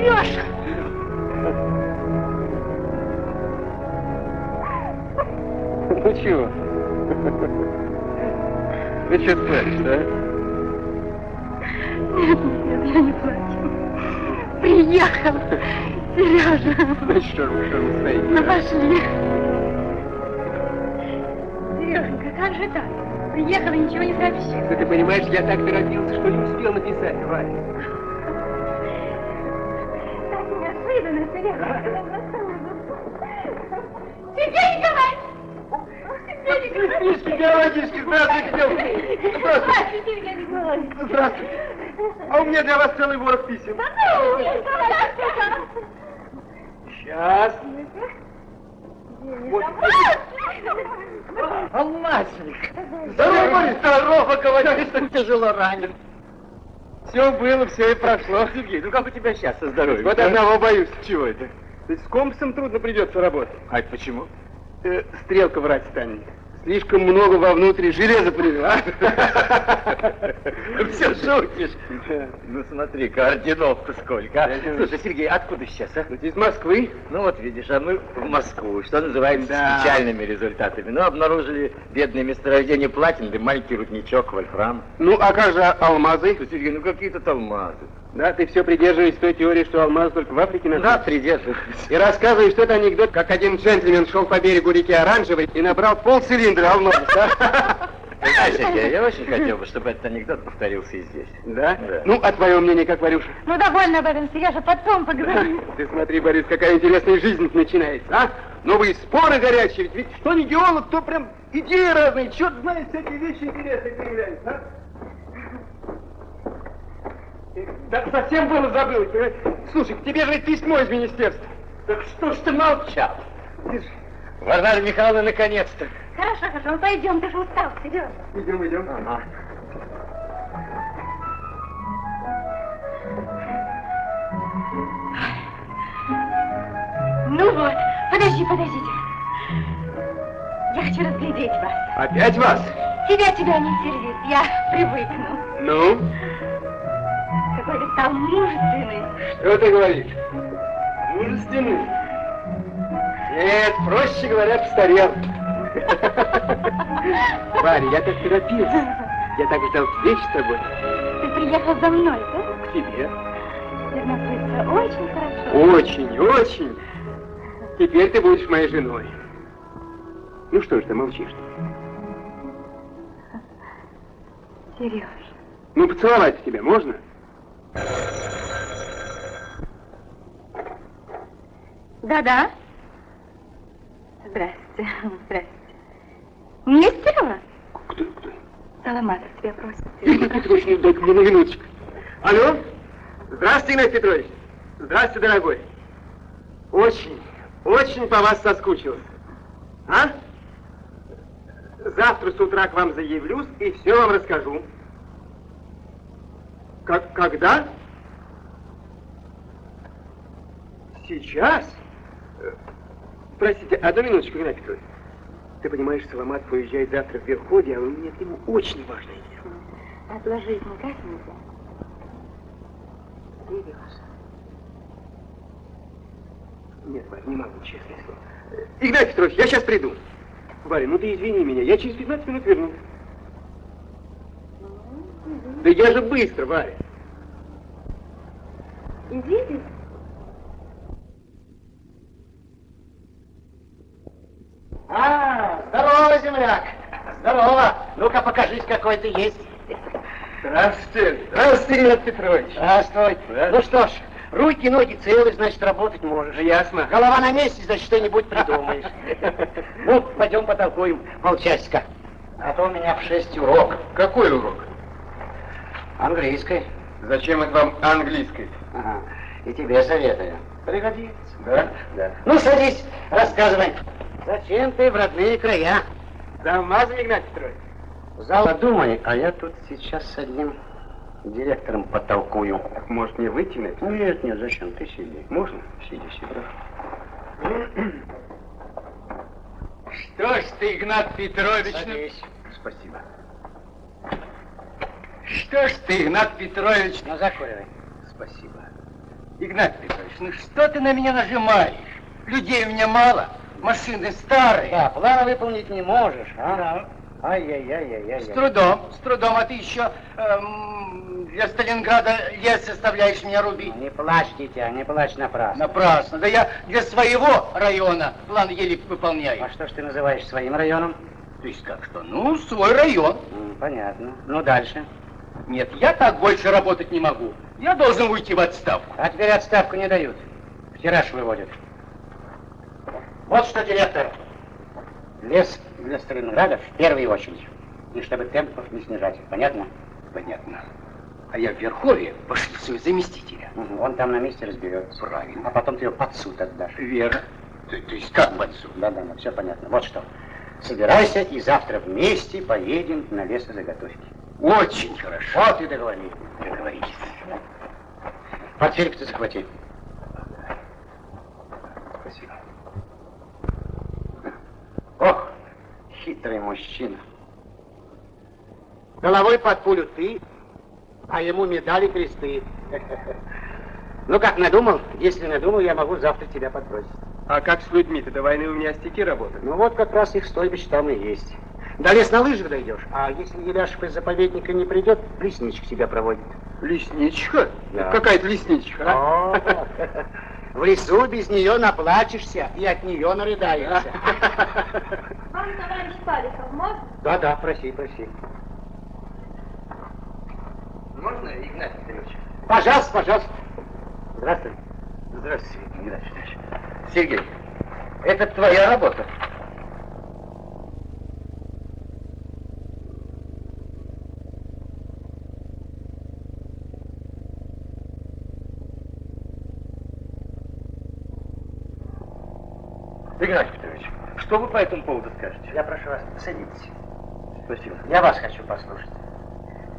Сережа! Ну чего? Ты что плачешь, да? Нет, нет, я не плачу. Приехал! Сережа! Значит, вы, что вы стоите? Ну пошли. Сереженька, как же так? Приехал и ничего не сообщил. Да ты понимаешь, я так торопился, что не успел написать, Варя. Георгиевский, здравствуйте, девушка. Здравствуйте. Николаевич! Здравствуйте. А у меня для вас целый ворох писем. Да ну! Сейчас. Вот. Алмазник! Здорово, Борис. Здорово, говорю, что тяжело ранен. Все было, все и прошло. Сергей, ну как у тебя сейчас со здоровьем? Вот одного боюсь. Чего это? То есть с компасом трудно придется работать. А это почему? Э, стрелка врать станет. Слишком много вовнутрь железа привела. Все шутишь. Ну смотри-ка, орденов-то сколько. а. Слушай, Сергей, откуда сейчас, а? Из Москвы. Ну вот видишь, а мы в Москву, что называется, с печальными результатами. Ну, обнаружили бедное месторождение платины, да маленький рудничок, вольфрам. Ну, а как же алмазы? Сергей, ну какие тут алмазы. Да, ты все придерживаешься той теории, что алмаз только в Африке Да, находится. придерживаюсь. И рассказываешь что-то анекдот, как один джентльмен шел по берегу реки Оранжевой и набрал полцилиндра алмазов. да? Ты знаешь, Сергей, я очень хотел бы, чтобы этот анекдот повторился и здесь. Да? Да. Ну, а твое мнение как, Варюша? Ну, довольно об этом, Сережа, потом поговорим. Ты смотри, Борис, какая интересная жизнь начинается, а? Новые споры горячие, ведь, ведь что не геолог, то прям идеи разные, черт знает, всякие вещи интересные появляются, а? Да совсем было забыл. понимаешь? Слушай, к тебе же письмо из министерства. Так что ж ты молчал? Варвара Михайловна, наконец-то. Хорошо, хорошо, ну пойдем, ты же устал, Сережа. Идем, идем. Ага. Ну вот, подожди, подождите. Я хочу разглядеть вас. Опять вас? Тебя, тебя не сердит, я привыкну. Ну, Стал мужественный. что ты говоришь? Мужественный? Нет, проще говоря, постарел. Варя, я так торопился. Я так ждал встречи с тобой. Ты приехал за мной, да? К тебе. Теперь очень хорошо. Очень, очень. Теперь ты будешь моей женой. Ну что ж ты молчишь? Сереж. Ну, поцеловать тебя можно? Да-да. Здрасте, здрасте. Нестерова? Кто, кто? Саламатов тебя просит. Игнат Петрович, не дай мне на минуточку. Алло? Здравствуйте, Игнат Петрович. Здравствуйте, дорогой. Очень, очень по вас соскучился. А? Завтра с утра к вам заявлюсь и все вам расскажу. Как, когда? Сейчас? Э, Простите, одну минуточку, Игнат Петрович. Ты понимаешь, Соломатов уезжает завтра в Верховье, а у меня к нему очень важное дело. Отложить никак нельзя. Берешь. Нет, Варя, не могу, честное слово. Э, Игнат Петрович, я сейчас приду. Варя, ну ты извини меня, я через 15 минут вернусь. Да я же быстро, Варя. Идите. А, здорово, земляк. Здорово. Ну-ка, покажись, какой ты есть. Здравствуйте. Здравствуйте, Игнат Петрович. Здравствуй. Да. Ну что ж, руки, ноги целы, значит, работать можешь. Ясно. Голова на месте, значит, что-нибудь придумаешь. Ну, пойдем потолкуем полчасика. А то у меня в шесть урок. Какой урок? Английской. Зачем это вам английской? Ага. И тебе советую. Пригодится. Да? Да. Ну, садись, рассказывай. Зачем ты в родные края? За алмазом, Игнат Петрович. Зал подумай, а я тут сейчас с одним директором потолкую. Так, может, мне выйти на это? Нет, нет, зачем? Ты сиди. Можно? Сиди, сиди. Что ж ты, Игнат Петрович, ну- Садись. Спасибо. Что ж ты, Игнат Петрович, Ну, закуривай. Спасибо. Игнат Петрович, ну что ты на меня нажимаешь? Людей у меня мало, машины старые. Да, план выполнить не можешь, а? Ай-яй-яй-яй-яй. С трудом, с трудом, а ты еще эм, для Сталинграда лес заставляешь меня рубить. Не плачь, дитя, не плачь напрасно. Напрасно. Да я для своего района план еле выполняю. А что ж ты называешь своим районом? То есть как что? Ну, свой район. Понятно. Ну, дальше. Нет, я так больше работать не могу. Я должен уйти в отставку. А теперь отставку не дают. В тираж выводят. Вот что, директор. Лес для Сталинграда в первую очередь. И чтобы темпов не снижать. Понятно? Понятно. А я в Верховье пошлю своего заместителя. Мгм, Он там на месте разберется. Правильно. А потом ты его под суд отдашь. Вера. То, то есть как под суд? Да-да, все понятно. Вот что. Собирайся и завтра вместе поедем на лесозаготовки. Очень хорошо. Вот и договорились. Договорились. Портфель ты захвати. Спасибо. Ох, хитрый мужчина. Головой под пулю ты, а ему медали кресты. Ну как, надумал? Если надумал, я могу завтра тебя подбросить. А как с людьми-то? До войны у меня стеки работают. Ну вот как раз их стойбище там и есть. До лес на лыжах дойдешь, а если Еляшев из заповедника не придет, лесничек тебя проводит. Лесничка? Да. Какая-то лесничка, а? О, В лесу без нее наплачешься и от нее нарыдаешься. Вам, товарищ Паликов, можно? Да-да, проси, проси. Можно, Игнат Петрович? Пожалуйста, пожалуйста. Здравствуй. Здравствуйте, Игнат Петрович. Сергей, это твоя работа. Игнат Петрович, что вы по этому поводу скажете? Я прошу вас, садитесь. Спасибо. Я вас хочу послушать.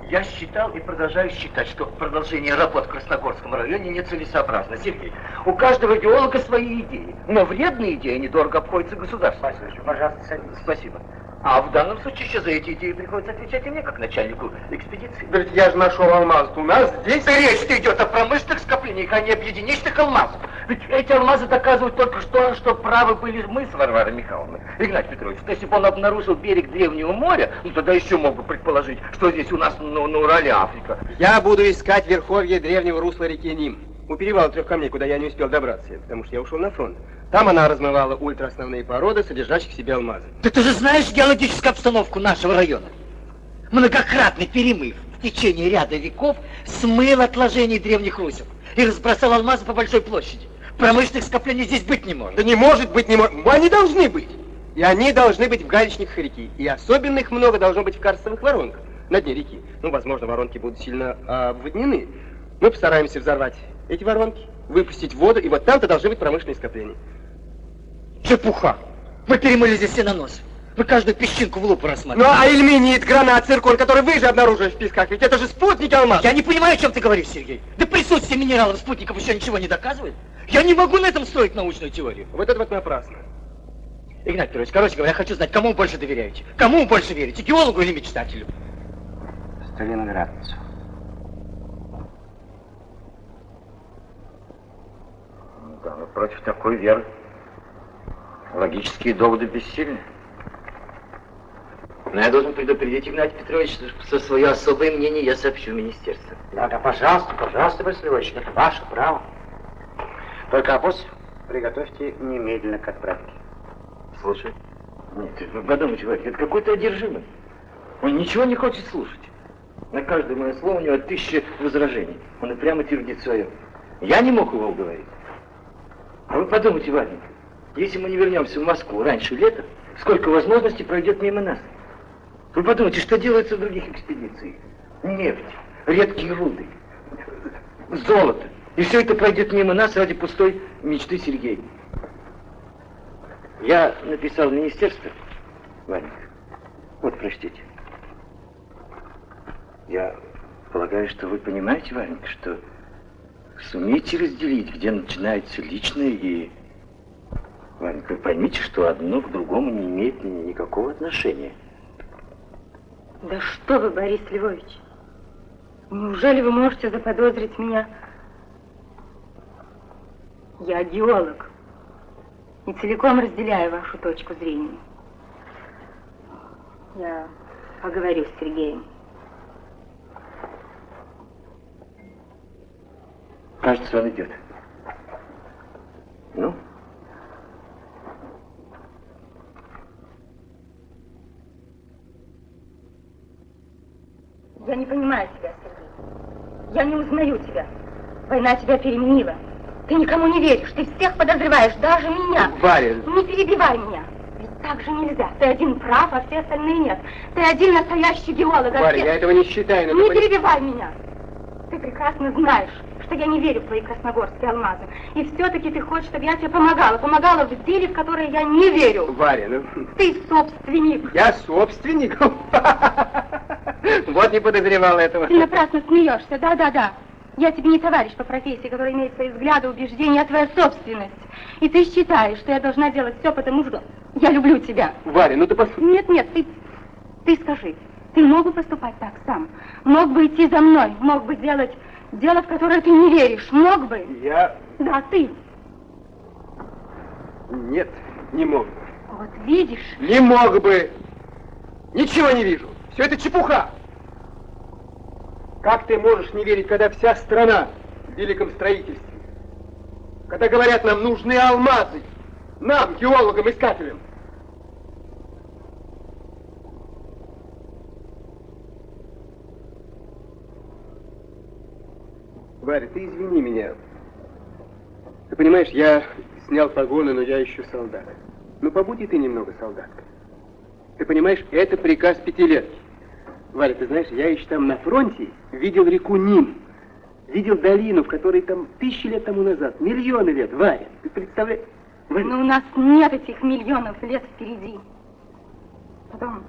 Я считал и продолжаю считать, что продолжение работ в Красногорском районе нецелесообразно. Сергей, у каждого идеолога свои идеи, но вредные идеи недорого обходятся государству. Послушай, пожалуйста, садитесь. Спасибо. А в данном случае еще за эти идеи приходится отвечать и мне, как начальнику экспедиции. Да ведь я же нашел алмаз. У нас здесь... Речь идет о промышленных скоплениях, а не об единичных алмазах. Ведь эти алмазы доказывают только что, что правы были мы с Варварой Михайловной. Игнат Петрович, то если бы он обнаружил берег Древнего моря, ну тогда еще мог бы предположить, что здесь у нас ну, на Урале Африка. Я буду искать верховье древнего русла реки Ним. У перевала трех камней, куда я не успел добраться, потому что я ушел на фронт. Там она размывала ультраосновные породы, содержащих в себе алмазы. Да ты же знаешь геологическую обстановку нашего района. Многократный перемыв в течение ряда веков смыл отложения древних русел и разбросал алмазы по большой площади. Промышленных скоплений здесь быть не может. Да не может быть, не может. Они должны быть. И они должны быть в галечниках реки. И особенно их много должно быть в карстовых воронках на дне реки. Ну, возможно, воронки будут сильно обводнены. Мы постараемся взорвать эти воронки, выпустить воду, и вот там-то должны быть промышленные скопления. Чепуха. Вы перемыли здесь все на нос. Вы каждую песчинку в лупу Ну, рассматриваете. а ильменит, гранат, циркон, который вы же обнаружили в песках, ведь это же спутники алмаз. Я не понимаю, о чем ты говоришь, Сергей. Да присутствие минералов спутников еще ничего не доказывает. Я не могу на этом строить научную теорию. Вот это вот напрасно. Игнат Петрович, короче говоря, я хочу знать, кому больше доверяете? Кому больше верите, геологу или мечтателю? Сталинградцу. Да, но против такой веры логические доводы бессильны. Но я должен предупредить Игнатий Петрович, что свое особое мнение я сообщу в министерство. Да, да, пожалуйста, пожалуйста, Борис Львович, это ваше право. Только обоз приготовьте немедленно к отправке. Слушай. Нет, вы подумайте, Вадик, это какой-то одержимый. Он ничего не хочет слушать. На каждое мое слово у него тысяча возражений. Он и прямо твердит свое. Я не мог его уговорить. А вы подумайте, Вадик, если мы не вернемся в Москву раньше лета, сколько возможностей пройдет мимо нас. Вы подумайте, что делается в других экспедициях. Нефть, редкие руды, золото. И все это пройдет мимо нас ради пустой мечты Сергея. Я написал в министерство, Ваня. Вот, прочтите. Я полагаю, что вы понимаете, Варенька, что сумеете разделить, где начинается личное и... Варенька, вы поймите, что одно к другому не имеет ни- никакого отношения. Да что вы, Борис Львович? Неужели вы можете заподозрить меня? Я геолог. И целиком разделяю вашу точку зрения. Я поговорю с Сергеем. Кажется, он идет. Ну? Я не понимаю тебя, Сергей. Я не узнаю тебя. Война тебя переменила. Ты никому не веришь, ты всех подозреваешь, даже меня. Варя, Не перебивай меня. Ведь так же нельзя. Ты один прав, а все остальные нет. Ты один настоящий геолог, а Варя, все... я этого не считаю, но Не ты перебивай меня. Ты прекрасно знаешь, что я не верю в твои красногорские алмазы. И все-таки ты хочешь, чтобы я тебе помогала. Помогала в деле, в которое я не верю. Варя, ну... Ты собственник. Я собственник? Вот не подозревал этого. Ты напрасно смеешься, да-да-да. Я тебе не товарищ по профессии, который имеет свои взгляды, убеждения, а твоя собственность. И ты считаешь, что я должна делать все потому, что я люблю тебя. Варя, ну ты пос... Нет, нет, ты, ты скажи, ты мог бы поступать так сам? Мог бы идти за мной, мог бы делать дело, в которое ты не веришь, мог бы? Я... Да, ты. Нет, не мог бы. Вот видишь, Не мог бы. Ничего не вижу. Все это чепуха. Как ты можешь не верить, когда вся страна в великом строительстве? Когда говорят, нам нужны алмазы. Нам, геологам, искателям. Варя, ты извини меня. Ты понимаешь, я снял погоны, но я еще солдат. Ну, побудь и ты немного солдаткой. Ты понимаешь, это приказ пятилетки. Валя, ты знаешь, я еще там на фронте видел реку Ним. Видел долину, в которой там тысячи лет тому назад, миллионы лет, Варя. Ты представляешь? Варя, но у нас нет этих миллионов лет впереди. Потом,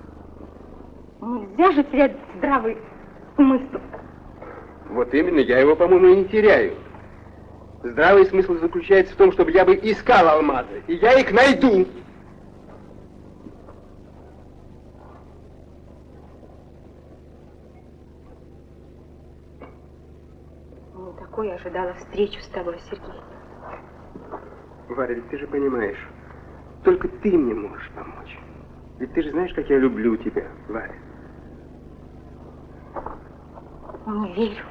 нельзя же терять здравый смысл. Вот именно, я его, по-моему, и не теряю. Здравый смысл заключается в том, чтобы я бы искал алмазы, и я их найду. Не такой я ожидала встречу с тобой, Сергей. Варя, ведь ты же понимаешь, только ты мне можешь помочь. Ведь ты же знаешь, как я люблю тебя, Варя. Не верю.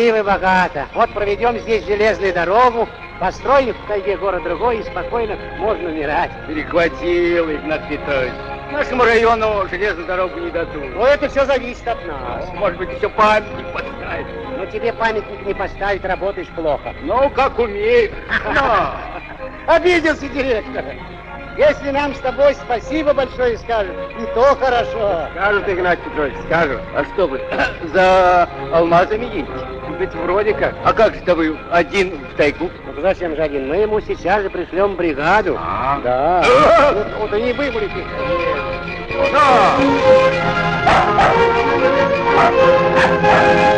Красиво и богато. Вот проведем здесь железную дорогу, построим в тайге город другой, и спокойно можно умирать. Перехватил, Игнат Петрович. Нашему району железную дорогу не дадут. Но это все зависит от нас. Может быть, еще памятник поставить. Но тебе памятник не поставить, работаешь плохо. Ну, как умеешь. Обиделся директор. Если нам с тобой спасибо большое скажут, и то хорошо. Скажут, Игнат Петрович, скажут. А что вы, за алмазами едете? Ведь вроде как. А как же-то вы один в тайгу? Ну зачем же один? Мы ему сейчас же пришлем бригаду. А. Да. А. Ну, вот и не выборите.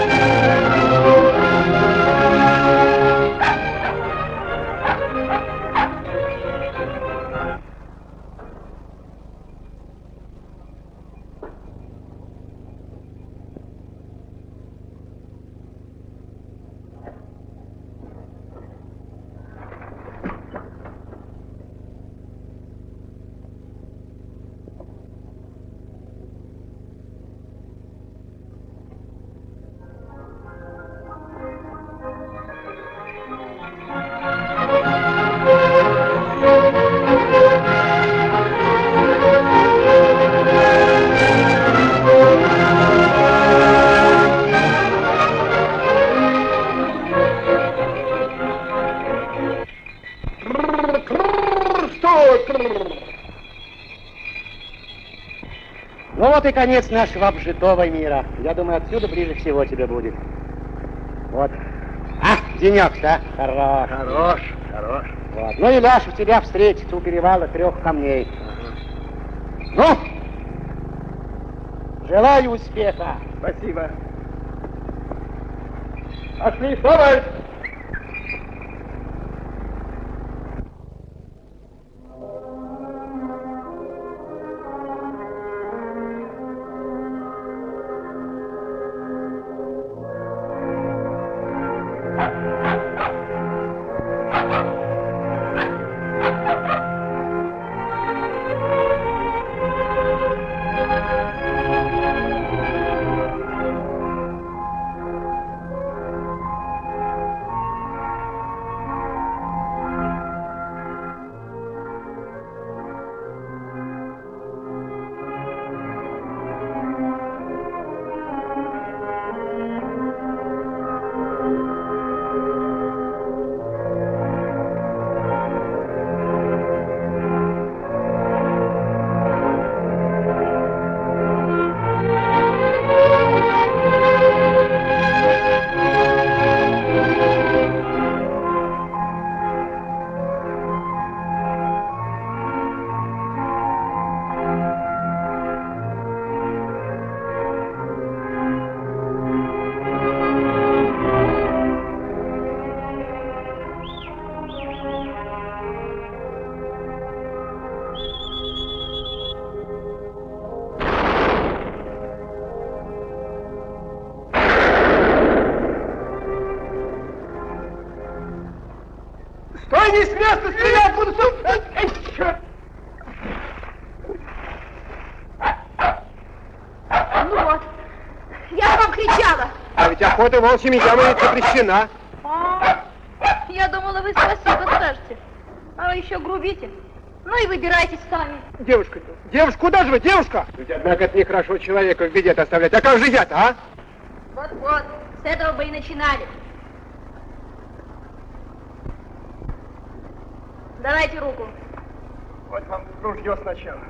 Ну конец нашего обжитого мира. Я думаю, отсюда ближе всего тебе будет. Вот. А, денек-то, хорош. Хорош, хорош. Вот. Ну и Ляша тебя встретит у перевала трех камней. Ну, желаю успеха. Спасибо. Пошли, товарищ! Волчьими ямами запрещена. А, я думала, вы спасибо скажете. А вы еще грубите. Ну и выбирайтесь сами. Девушка, девушка, куда же вы, девушка? Ведь, однако, это нехорошо человека в беде оставлять. А как же я-то, а? Вот-вот, с этого бы и начинали. Давайте руку. Вот вам ружье сначала.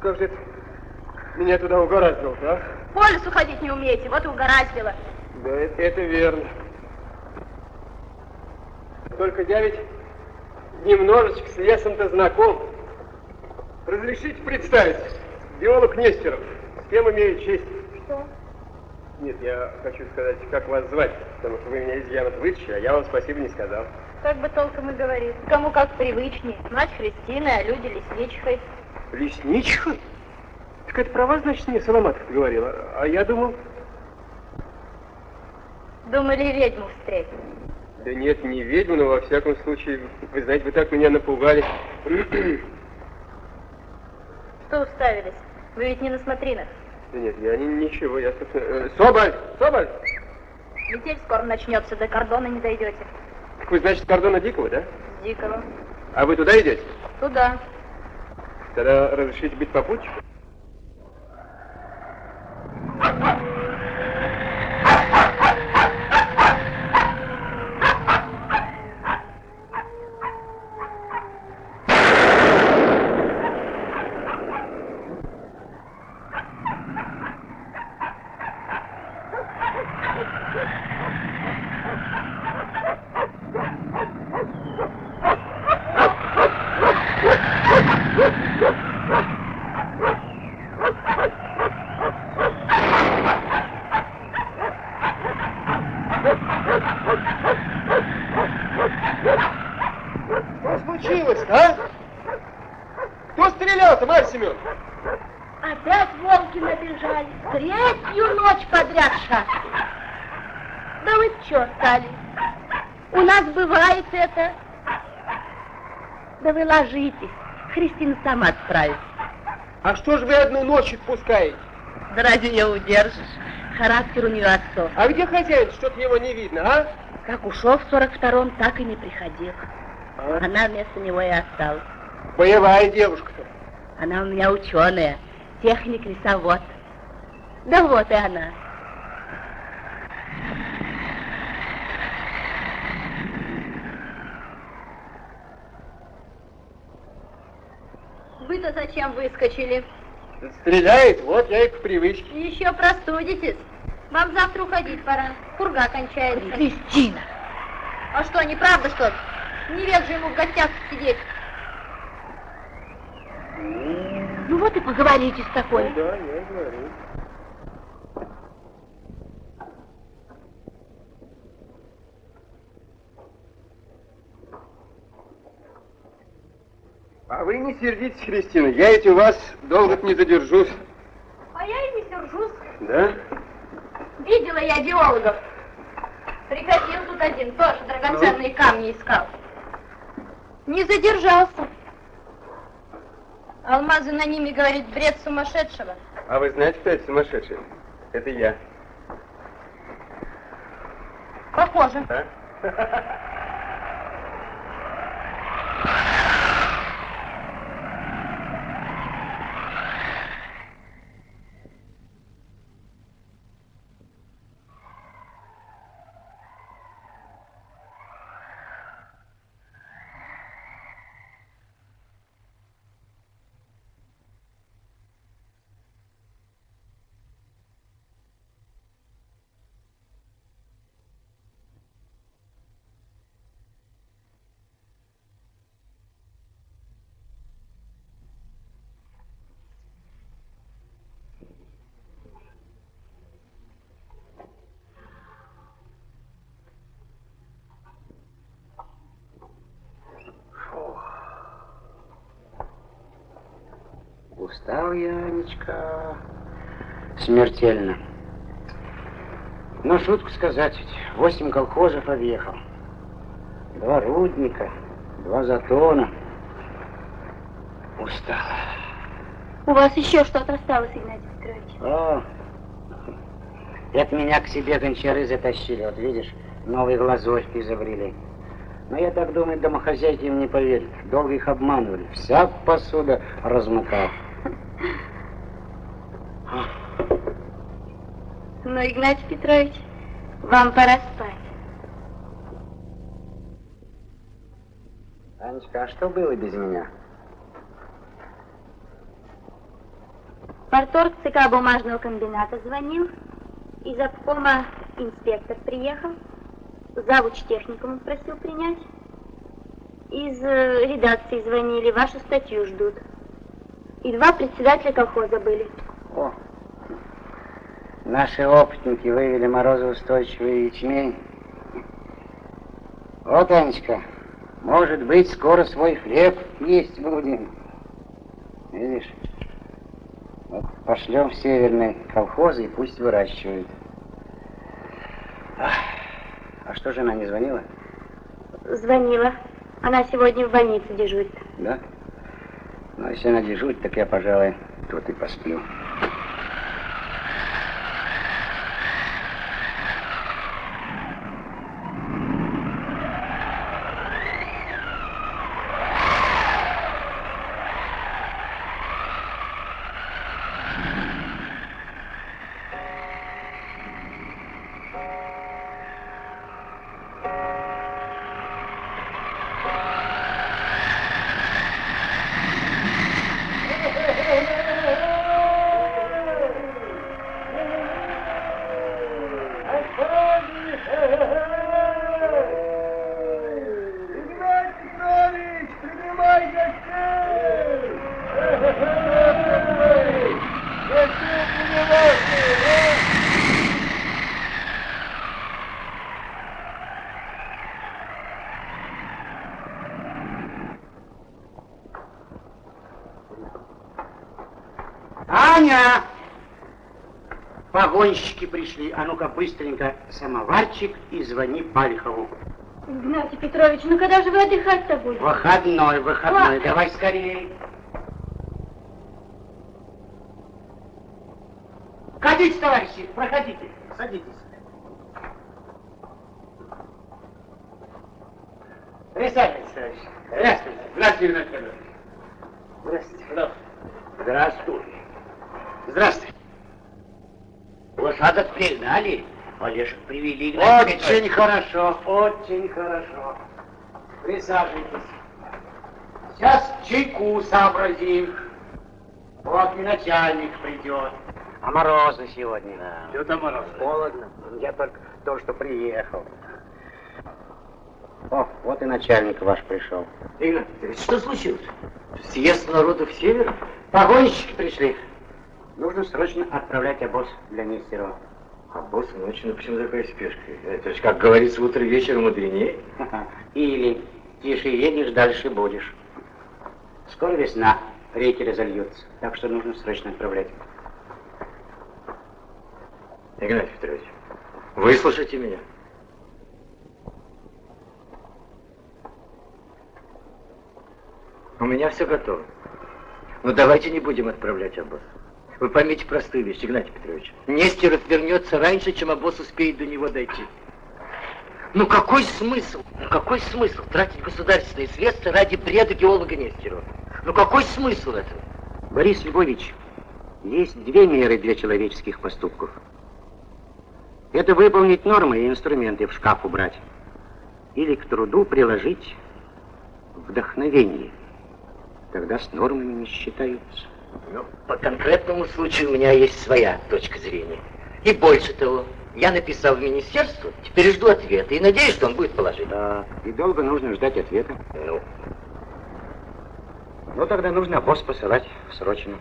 Как же это меня туда угораздило, а? По лесу ходить не умеете, вот и угораздило. Да, это, это верно. Только я ведь немножечко с лесом-то знаком. Разрешите представить, биолог Нестеров. С кем имею честь? Что? Нет, я хочу сказать, как вас звать, потому что вы меня из ямы вытащили, а я вам спасибо не сказал. Как бы толком и говорить. Кому как привычнее. Мать Христина, а люди лесничкой. Лесничка? Так это про вас, значит, мне Соломатов говорила. А я думал... Думали, ведьму встретить. Да нет, не ведьму, но во всяком случае, вы знаете, вы так меня напугали. Что уставились? Вы ведь не на смотринах. Да нет, я не, ничего, я, собственно... Э, Соболь! Соболь! Метель скоро начнется, до кордона не дойдете. Так вы, значит, кордона Дикого, да? С Дикого. А вы туда идете? Туда. Тогда разрешите быть попутчиком? Что случилось, а? Кто стрелял-то, Марья Семен? Опять волки набежали. Третью ночь подряд шаг. Да вы чё стали? У нас бывает это. Да вы ложитесь. Христина справится. А что ж вы одну ночь отпускаете? Да разве ее удержишь? Характер у нее отцов. А где хозяин? Что-то его не видно, а? Как ушел в 42-м, так и не приходил. Она вместо него и осталась. Боевая девушка-то. Она у меня ученая, техник-лесовод. Да вот и она. Вы-то зачем выскочили? Стреляет, вот я и по привычке. Еще простудитесь. Вам завтра уходить пора. Пурга кончается. Кристина! А что, неправда, что ли? Не век же ему в гостях сидеть. Ну вот и поговорите с такой. Да, я говорю. А вы не сердитесь, Кристина, я ведь у вас долго не задержусь. А я и не сержусь. Да? Видела я геологов. Приходил тут один, тоже драгоценные камни искал. Не задержался. Алмазы на ними, говорит, бред сумасшедшего. А вы знаете, кто это сумасшедший? Это я. Похоже. А? Устал я, Анечка, смертельно. Но шутку сказать, восемь колхозов объехал. Два рудника, два затона. Устал. У вас еще что-то осталось, Игнатий Петрович? О, это меня к себе гончары затащили. Вот видишь, новые глазочки изобрели. Но я так думаю, домохозяйки им не поверят. Долго их обманывали. Вся посуда размыкал. Ну, Игнатий Петрович, вам пора спать. Анечка, а что было без меня? Порторг ЦК бумажного комбината звонил, из обкома инспектор приехал, завуч техникум просил принять, из э, редакции звонили, вашу статью ждут. И два председателя колхоза были. О, наши опытники вывели морозоустойчивый ячмень. Вот, Анечка, может быть, скоро свой хлеб есть будем. Видишь? Вот пошлем в северные колхозы и пусть выращивают. Ах, А что жена не звонила? Звонила. Она сегодня в больнице дежурит. Да? Ну, если она дежурит, так я, пожалуй, тут и посплю. Погонщики пришли. А ну-ка, быстренько самоварчик и звони Пальхову. Игнатий Петрович, ну когда же вы отдыхать-то будете? Выходной, выходной. Ладно. Давай скорее. Садитесь, товарищи, проходите. Садитесь. Присаживайтесь, товарищи. Здравствуйте. Здравствуйте, Игнатий Федорович. Здравствуйте. Здравствуй. Здравствуй. Лошадок пригнали, Олежек привели. Игнатий Очень хорошо, очень хорошо. Присаживайтесь. Сейчас чайку сообразим. Вот и начальник придет. А морозно сегодня. Что там морозно? Холодно. Я только то, что приехал. О, вот и начальник ваш пришел. Петрович, что случилось? Съезд народов севера? Погонщики пришли. Нужно срочно отправлять обоз для Нестерова. А босс ночью, ну почему такая спешка? Это же, как говорится, утро вечером мудренее. Или тише едешь, дальше будешь. Скоро весна, реки разольются, так что нужно срочно отправлять. Игнатий Петрович, выслушайте меня. У меня все готово. Но давайте не будем отправлять обоз. Вы поймите простую вещь, Игнатий Петрович. Нестеров вернется раньше, чем обоз успеет до него дойти. Ну какой смысл? Ну какой смысл тратить государственные средства ради бреда геолога Нестерова? Ну какой смысл этого? Борис Львович, есть две меры для человеческих поступков. Это выполнить нормы и инструменты в шкаф убрать. Или к труду приложить вдохновение. Тогда с нормами не считаются. Ну, по конкретному случаю у меня есть своя точка зрения. И больше того, я написал в министерство, теперь жду ответа и надеюсь, что он будет положительный. Да, и долго нужно ждать ответа. Ну, Ну, тогда нужно босс посылать срочно.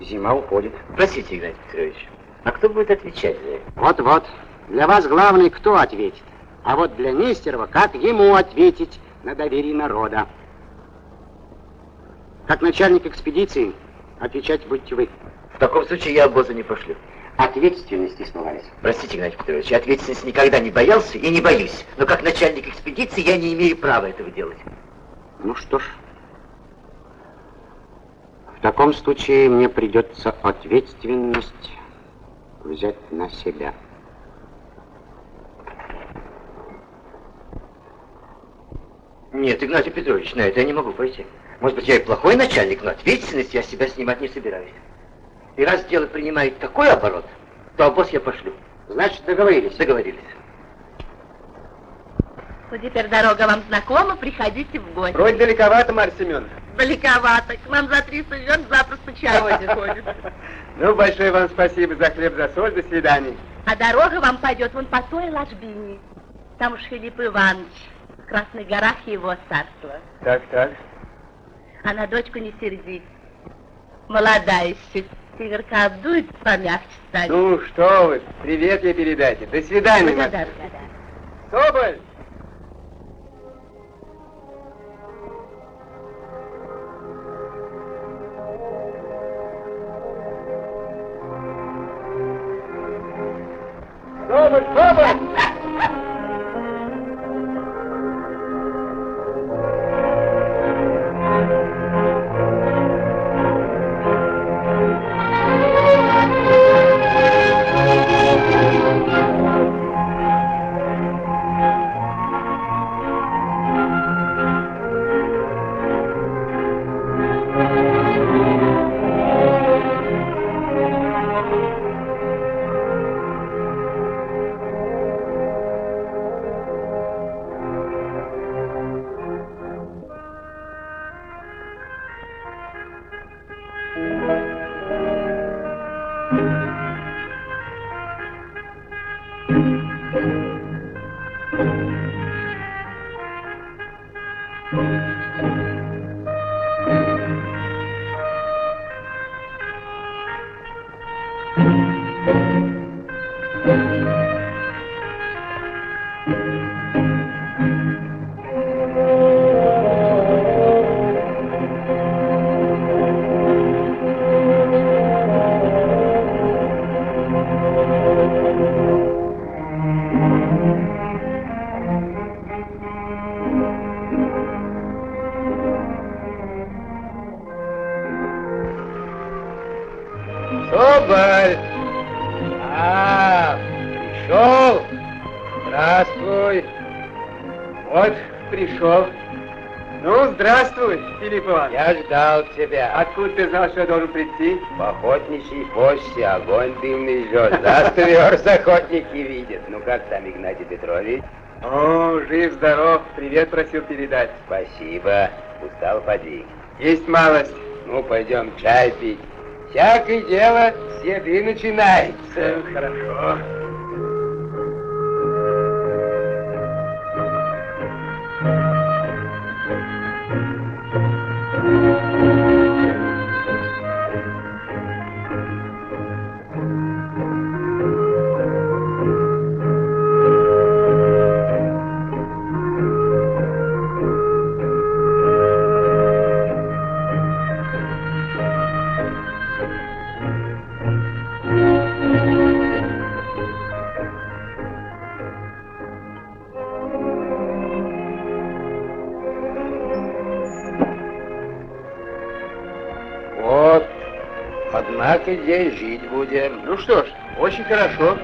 Зима уходит. простите, Игнатий Петрович, а кто будет отвечать за это? Вот-вот. Для вас главный кто ответит. А вот для Нестерова, как ему ответить на доверие народа. Как начальник экспедиции, Отвечать будете вы. В таком случае я обоза не пошлю. Ответственность испугались. Простите, Игнатий Петрович, я ответственности никогда не боялся и не боюсь. Но как начальник экспедиции я не имею права этого делать. Ну что ж, в таком случае мне придется ответственность взять на себя. Нет, Игнатий Петрович, на это я не могу пойти. Может быть, я и плохой начальник, но ответственность я себя снимать не собираюсь. И раз дело принимает такой оборот, то обоз я пошлю. Значит, договорились? Договорились. Ну, теперь дорога вам знакома, приходите в гости. Вроде далековато, Марья Семеновна. Далековато. К нам за 300 верст запросто чароводи ходит. Ну, большое вам спасибо за хлеб, за соль. До свидания. А дорога вам пойдет вон по той ложбине. Там уж Филипп Иванович. В Красных горах его царство. Так, так. А на дочку не сердись. Молодая еще. Северка обдует, помягче станет. Ну, что вы, привет ей передайте. До свидания. Соболь! Соболь, Соболь! Соболь! Что я должен прийти? В охотничьей посте огонь дымный жжет. Верст охотники видят. Ну как там, Игнатий Петрович? О, жив-здоров, привет просил передать. Спасибо. Устал, поди. Есть малость. Ну, пойдем чай пить. Всякое дело с еды начинается. Хорошо. Очень хорошо.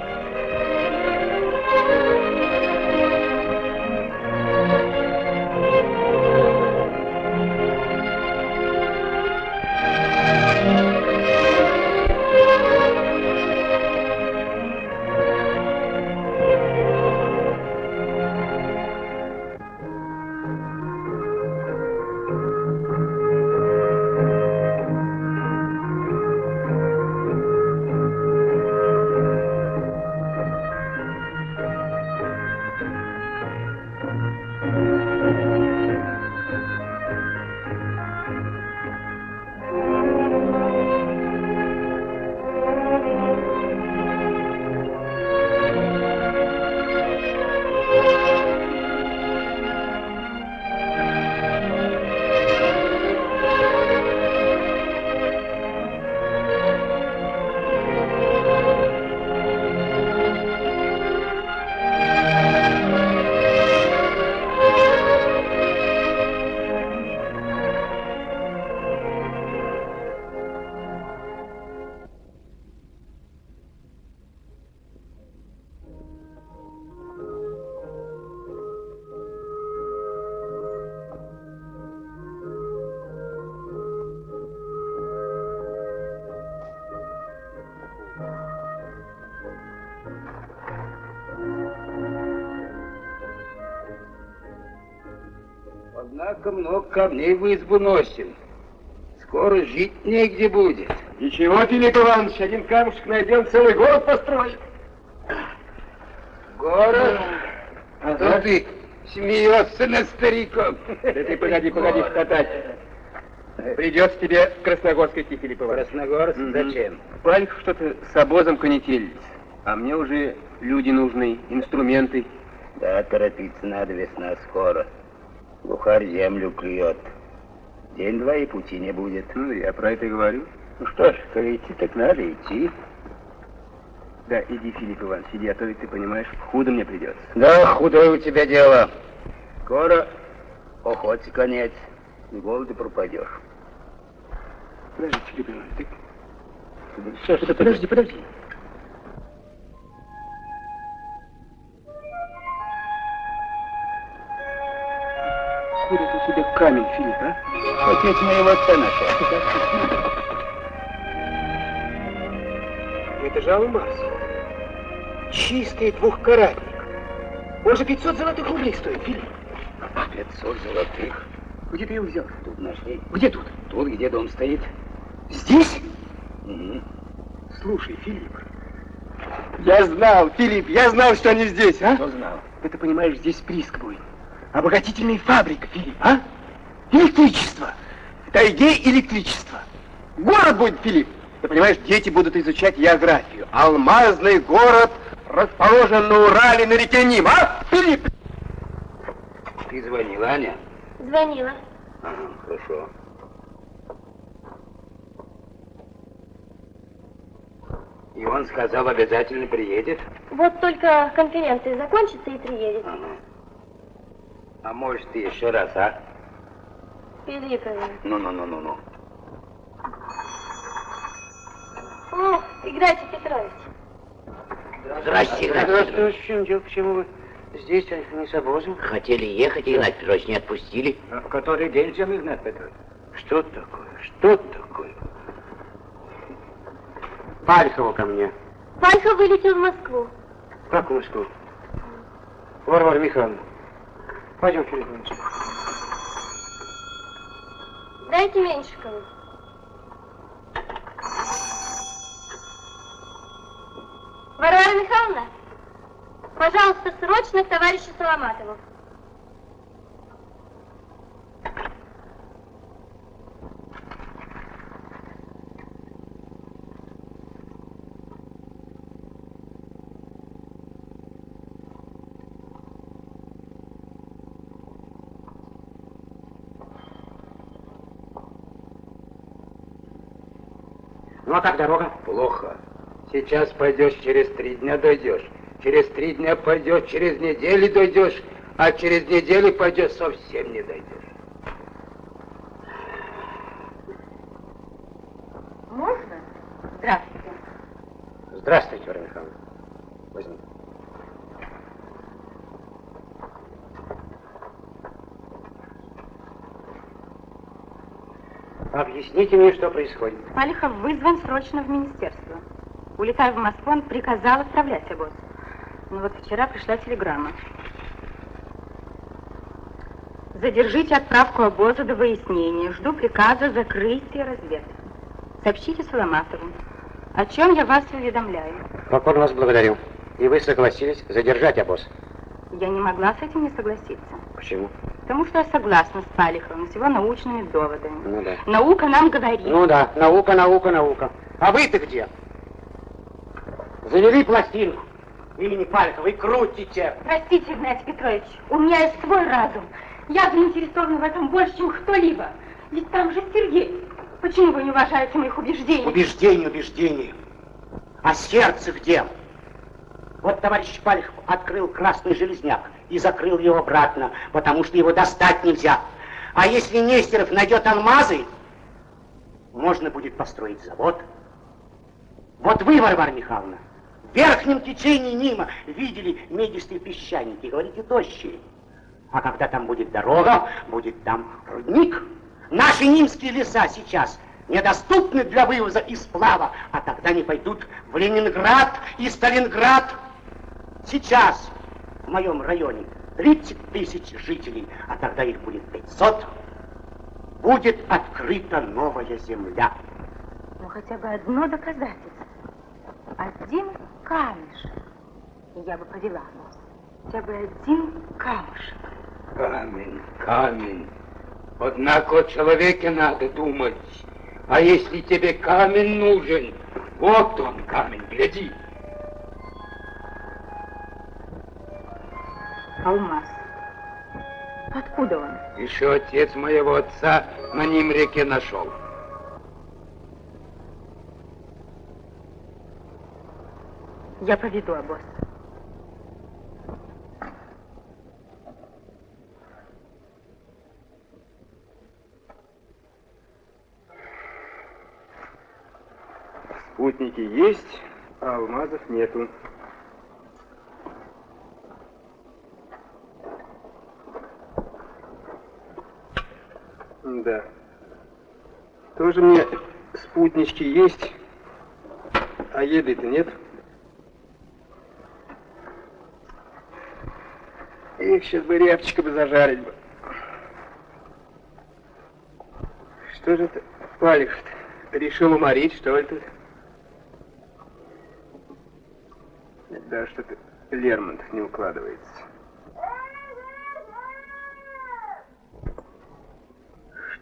Однако много камней в избу носим. Скоро жить негде будет. Ничего, Филипп Иванович, один камушек найдем, целый город построим. Город? А то ты смеешься над стариком. Да ты погоди, погоди хохотать. Придется тебе в Красногорск идти, Филипп Иванович. Красногорск? Мгм. Зачем? Пальцев что-то с обозом конетелились. А мне уже люди нужны, инструменты. Да, торопиться надо, весна скоро. Бухарь землю клюет. День-два и пути не будет. Ну, я про это и говорю. Ну что ж, коли идти, так надо идти. Да, иди, Филипп Иванович, иди, а то ведь ты понимаешь, худо мне придется. Да, худое у тебя дело. Скоро охоте конец. С голоду пропадешь. Подожди, Филипп Иванович, ты... Что ж, это подожди, подожди. Откуда это у тебя камень, Филипп, а? Отец моего отца нашел. Это же алмаз. Чистый двухкаратник. Он же 500 золотых рублей стоит, Филипп. 500 золотых. Где ты его взял? Тут нашли. Где тут? Тут, где дом стоит. Здесь? Мгм. Слушай, Филипп. Я знал, Филипп, я знал, что они здесь, а? Кто знал? Да ты понимаешь, здесь прииск будет. Обогатительная фабрика, Филипп, а? Электричество. В тайге электричество. Город будет, Филипп. Ты понимаешь, дети будут изучать географию. Алмазный город расположен на Урале на реке Ним, а? Филипп! Ты звонила, Аня? Звонила. Ага, хорошо. И он сказал, обязательно приедет? Вот только конференция закончится и приедет. Ага. А может, ты еще раз, а? Филипп Иванович. Ну-ну-ну-ну-ну. О, Игнатий Петрович. Здрасте, Здравствуйте, в чем дело? Почему вы здесь, а не с обозом? Хотели ехать, Игнат Петрович не отпустили. А в который день идем, Игнат Петрович? Что такое? Что такое? Пальхова ко мне. Пальхов вылетел в Москву. Как в Москву? Варвара Михайловна. Пойдем, Филипп Иванович. Дайте Меньшикову. Варвара Михайловна, пожалуйста, срочно к товарищу Соломатову. Ну а как дорога? Плохо. Сейчас пойдешь, через три дня дойдешь. Через три дня пойдешь, через неделю дойдешь. А через неделю пойдешь, совсем не дойдешь. Можно? Здравствуйте. Здравствуйте, Варвара Михайловна. Возьми. Объясните мне, что происходит. Палихов вызван срочно в министерство. Улетая в Москву, он приказал отправлять обоз. Но вот вчера пришла телеграмма. Задержите отправку обоза до выяснения. Жду приказа закрытия разведки. Сообщите Соломатову. О чем я вас уведомляю. Покорно вас благодарю. И вы согласились задержать обоз. Я не могла с этим не согласиться. Почему? Потому что я согласна с Палиховым, с его научными доводами. Ну да. Наука нам говорит. Ну да, наука, наука, наука. А вы-то где? Завели пластинку. Имени Палихова и крутите. Простите, Игнатий Петрович, у меня есть свой разум. Я заинтересована в этом больше, чем кто-либо. Ведь там же Сергей. Почему вы не уважаете моих убеждений? Убеждение, убеждение. А сердце где? Вот товарищ Палихов открыл красный железняк и закрыл его обратно, потому что его достать нельзя. А если Нестеров найдет алмазы, можно будет построить завод. Вот вы, Варвара Михайловна, в верхнем течении Нима видели медистые песчаники, говорите, тощие. А когда там будет дорога, будет там рудник. Наши нимские леса сейчас недоступны для вывоза и сплава, а тогда не пойдут в Ленинград и Сталинград. Сейчас в моем районе 30 тысяч жителей, а тогда их будет 500, будет открыта новая земля. Ну, хотя бы одно доказательство. Один камешек. Я бы повела вас. Хотя бы один камушек. Камень, камень. Однако о человеке надо думать. А если тебе камень нужен, вот он камень, гляди. Алмаз. Откуда он? Еще отец моего отца на ним реке нашел. Я поведу обоз. Спутники есть, а алмазов нету. Да. Тоже мне спутнички есть, а еды-то нет. Их сейчас бы рябчика бы зажарить бы. Что же это Палев-то? Решил уморить, что ли, тут? Да, что-то Лермонтов не укладывается.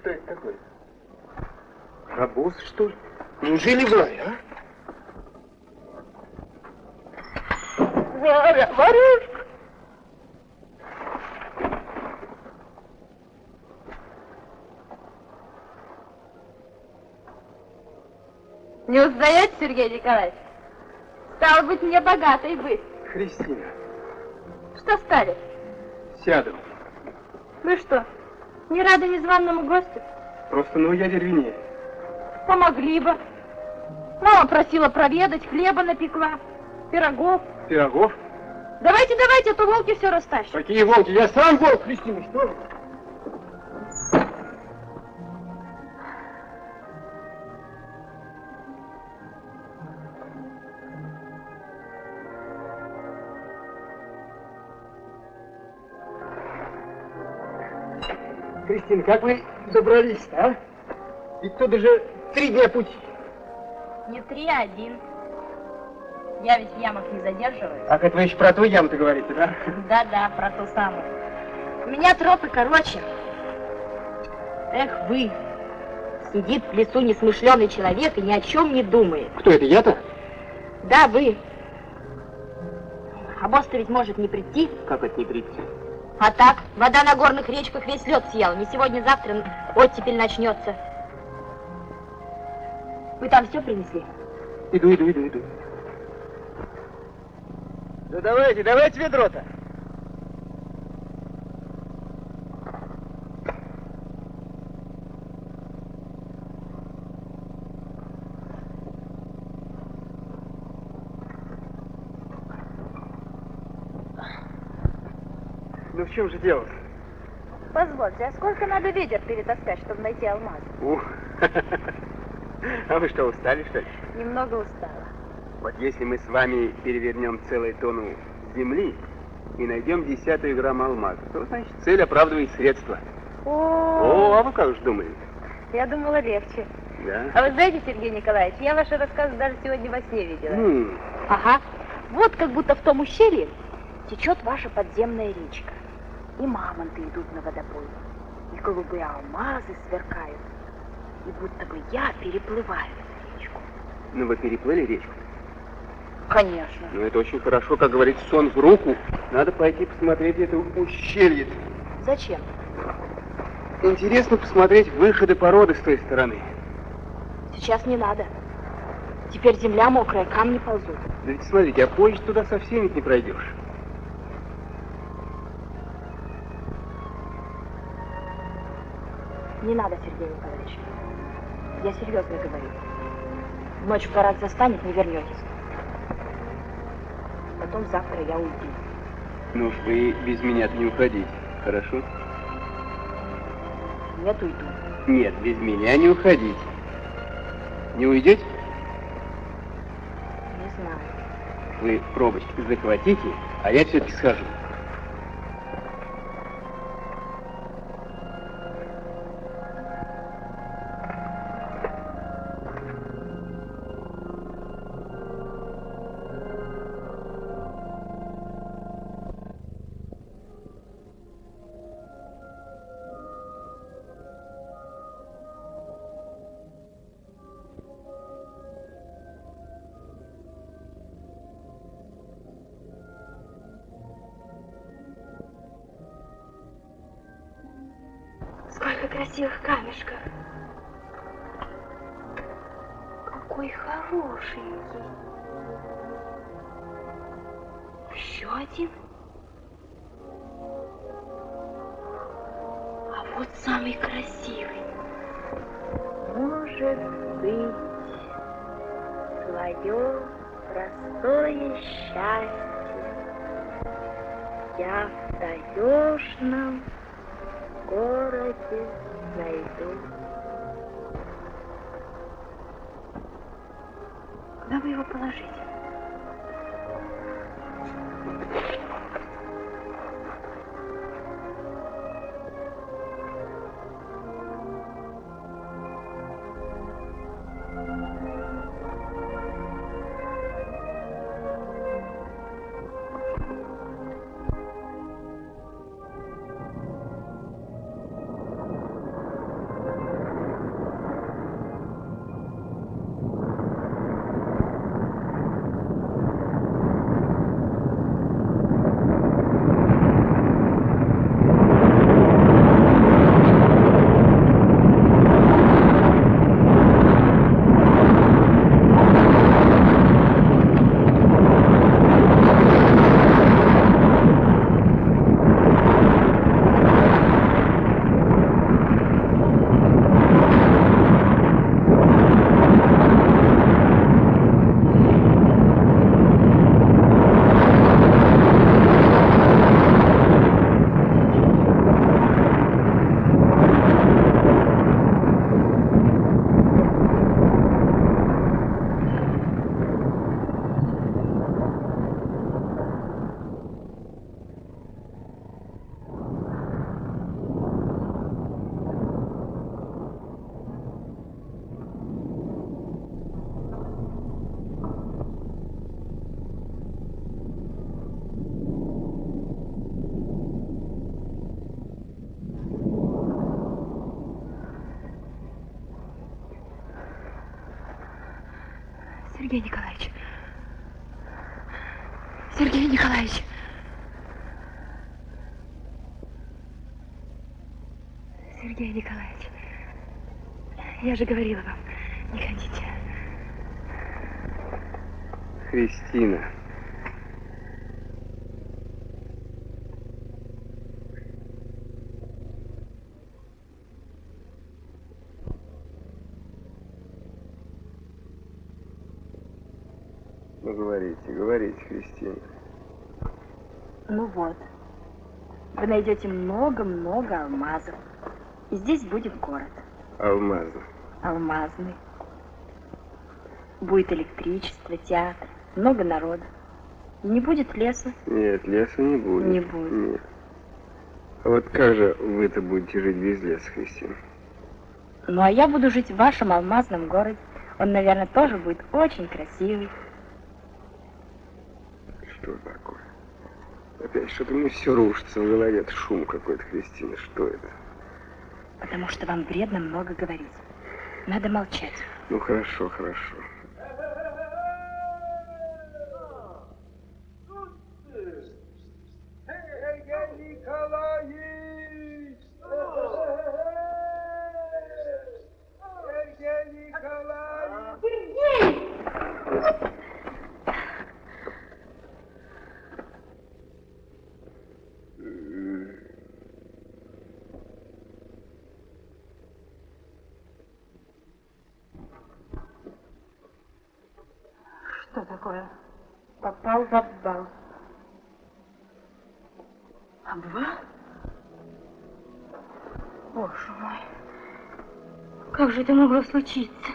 Что это такое? Рабос, что ли? Неужели Варя, а? Варя, Варюшка! Не узнаете, Сергей Николаевич? Стало быть, мне богатой быть. Христина, Что стали? сяду. Вы что, не рады незваному гостю? Просто ну я деревне. Помогли бы. Мама просила проведать, хлеба напекла, пирогов. Пирогов? Давайте, давайте, а то волки все растащат. Какие волки? Я сам волк, Христина, что вы? Кристина, как вы добрались а? Ведь тут уже три дня пути. Не три, а один. Я ведь в ямах не задерживаюсь. А как вы еще про ту яму-то говорите, да? Да-да, про ту самую. У меня тропы короче. Эх вы, сидит в лесу несмышленый человек и ни о чем не думает. Кто это, я-то? Да, вы. А босс-то ведь может не прийти. Как это не прийти? А так, вода на горных речках весь лед съела. Не сегодня-завтра оттепель начнется. Вы там все принесли? Иду, иду, иду, иду. Ну давайте, давайте ведро-то. Ну в чем же дело? Позвольте, а сколько надо ведер перетаскать, чтобы найти алмаз? Ух. А вы что, устали, что ли? Немного устала. Вот если мы с вами перевернем целую тонну земли и найдем десятую грамм алмаза, то, значит, цель оправдывает средства. О, О, а вы как же думали? я думала легче. Да? А вы знаете, Сергей Николаевич, я ваши рассказы даже сегодня во сне видела. М, Ага. Вот как будто в том ущелье течет ваша подземная речка. И мамонты идут на водопой. И голубые алмазы сверкают. И будто бы я переплываю эту речку. Ну, вы переплыли речку? Конечно. Ну, это очень хорошо, как говорит, сон в руку. Надо пойти посмотреть это ущелье. Зачем? Интересно посмотреть выходы породы с той стороны. Сейчас не надо. Теперь земля мокрая, камни ползут. Да ведь смотрите, а позже туда совсем ведь не пройдешь. Не надо, Сергей Николаевич. Я серьезно говорю. Ночь враг застанет, не вернетесь. Потом завтра я уйду. Ну уж вы без меня-то не уходите, хорошо? Нет, уйду. Нет, без меня не уходите. Не уйдете? Не знаю. Вы пробочки захватите, а я все-таки схожу. Я в таежном городе найду. Куда бы его положить? Ну вот. Вы найдете много-много алмазов. И здесь будет город. Алмазно. Алмазный. Будет электричество, театр, много народа. Не будет леса. Нет, леса не будет. Не будет. Нет. А вот как же вы-то будете жить без леса, Кристина? Ну а я буду жить в вашем алмазном городе. Он, наверное, тоже будет очень красивый. Что такое? Опять что-то мне все рушится в голове. Это шум какой-то, Кристина. Что это? Потому что вам вредно много говорить. Надо молчать. Ну, хорошо, хорошо. Что такое? Попал в обвал. Обвал? Боже мой. Как же это могло случиться?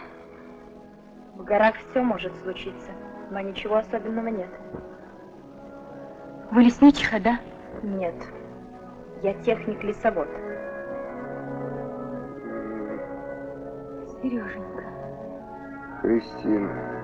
В горах все может случиться, но ничего особенного нет. Вы лесничиха, да? Нет. Я техник-лесовод. Сереженька. Кристина.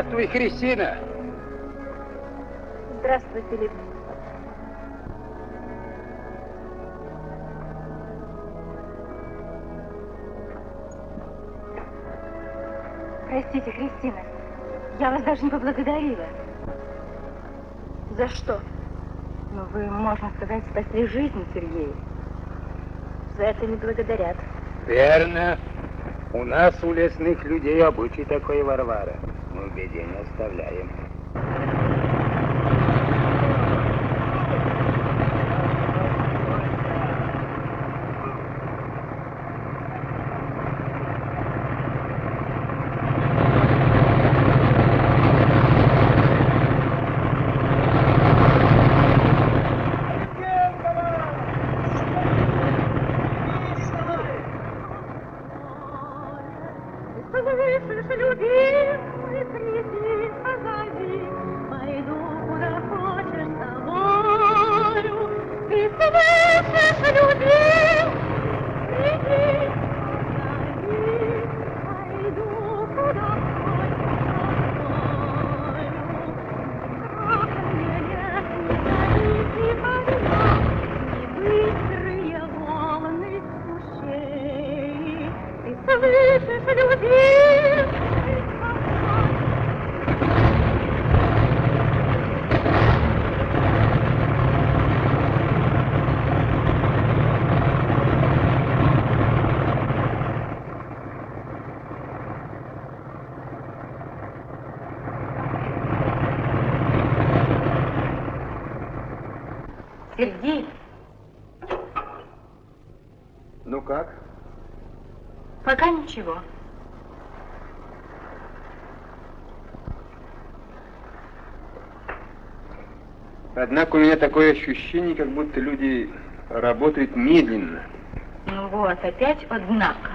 Здравствуй, Христина. Здравствуй, Филипп. Простите, Кристина, я вас даже не поблагодарила. За что? Ну, вы, можно сказать, спасли жизнь Сергею. За это не благодарят. Верно. У нас, у лесных людей, обычай такой, Варвара. Мы в беде не оставляем. Однако у меня такое ощущение, как будто люди работают медленно. Ну вот, опять однако.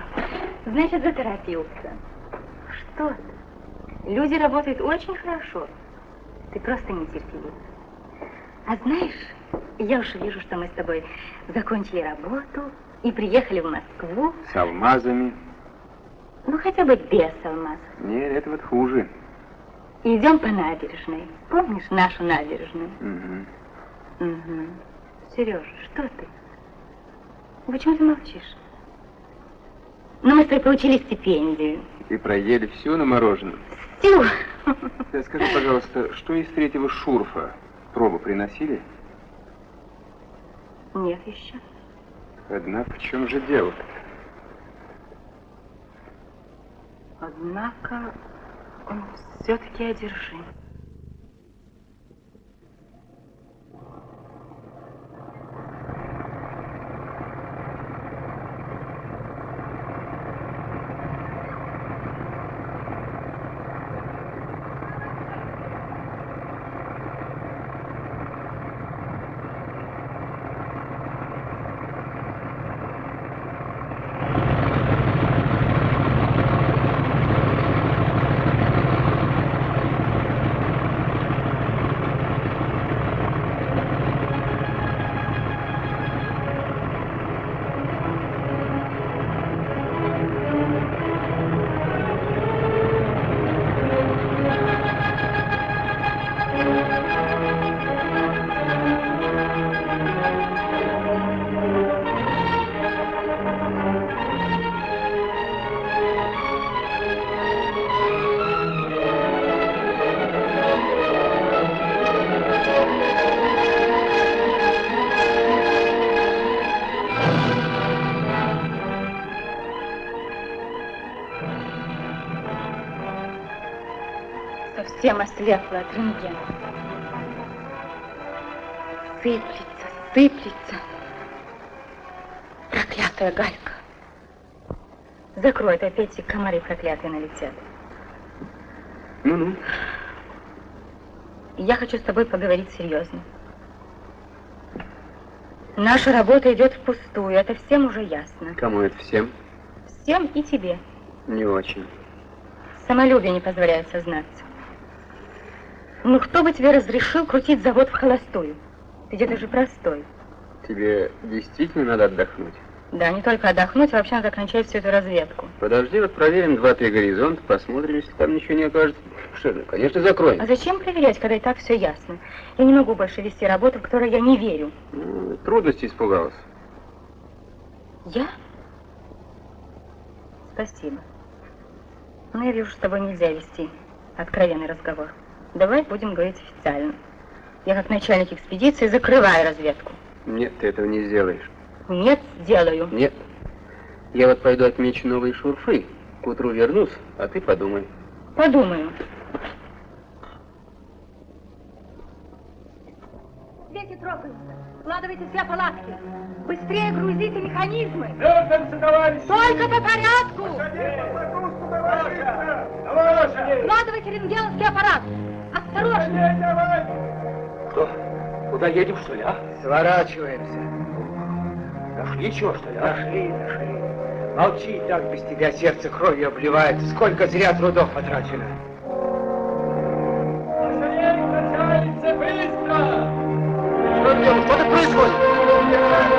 Значит, заторопился. Что ты? Люди работают очень хорошо. Ты просто нетерпелив. А знаешь, я уже вижу, что мы с тобой закончили работу и приехали в Москву. С алмазами. Ну, хотя бы без алмазов. Нет, это вот хуже. И идем по набережной. Помнишь нашу набережную? Угу. Угу. Сережа, что ты? Почему ты молчишь? Ну, мы с тобой получили стипендию. И проели все на мороженом. Всю. Э, Скажи, пожалуйста, что из третьего шурфа? Пробу приносили? Нет еще. Однако в чем же дело-то? Однако он все-таки одержим. Ослепла от рентгена. Сыплется, сыплется. Проклятая галька. Закрой, это опять комары проклятые налетят. Ну-ну. Я хочу с тобой поговорить серьезно. Наша работа идет впустую, это всем уже ясно. Кому это всем? Всем и тебе. Не очень. Самолюбие не позволяет сознаться. Ну кто бы тебе разрешил крутить завод в холостую? Ты где-то же простой. Тебе действительно надо отдохнуть? Да, не только отдохнуть, а вообще надо кончать всю эту разведку. Подожди, вот проверим два-три горизонта, посмотрим, если там ничего не окажется. Что ну, конечно, закроем. А зачем проверять, когда и так все ясно? Я не могу больше вести работу, в которой я не верю. Ну, трудности испугалась. Я? Спасибо. Но я вижу, с тобой нельзя вести откровенный разговор. Давай будем говорить официально. Я как начальник экспедиции закрываю разведку. Нет, ты этого не сделаешь. Нет, сделаю. Нет. Я вот пойду отмечу новые шурфы. К утру вернусь, а ты подумай. Подумаю. Дети трогаются. Складывайте все палатки. Быстрее грузите механизмы. Вернемся, товарищи! Только по порядку. Товарищи! Складывайте рентгеновский аппарат. Осторожно. Что? Куда едем, что ли, а? Сворачиваемся. Нашли чего, что ли, а? Нашли, нашли. Молчи, так без тебя сердце кровью обливается. Сколько зря трудов потрачено. Быстро! Что? Что тут происходит?